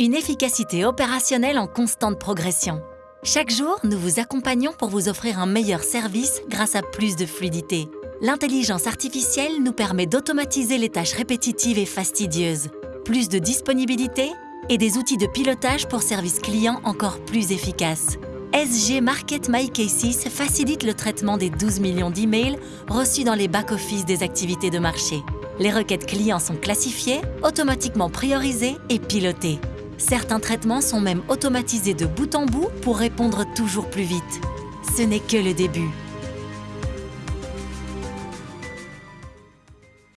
Une efficacité opérationnelle en constante progression. Chaque jour, nous vous accompagnons pour vous offrir un meilleur service grâce à plus de fluidité. L'intelligence artificielle nous permet d'automatiser les tâches répétitives et fastidieuses. Plus de disponibilité et des outils de pilotage pour services clients encore plus efficaces. SG Market My Cases facilite le traitement des 12 millions d'emails reçus dans les back-office des activités de marché. Les requêtes clients sont classifiées, automatiquement priorisées et pilotées. Certains traitements sont même automatisés de bout en bout pour répondre toujours plus vite. Ce n'est que le début.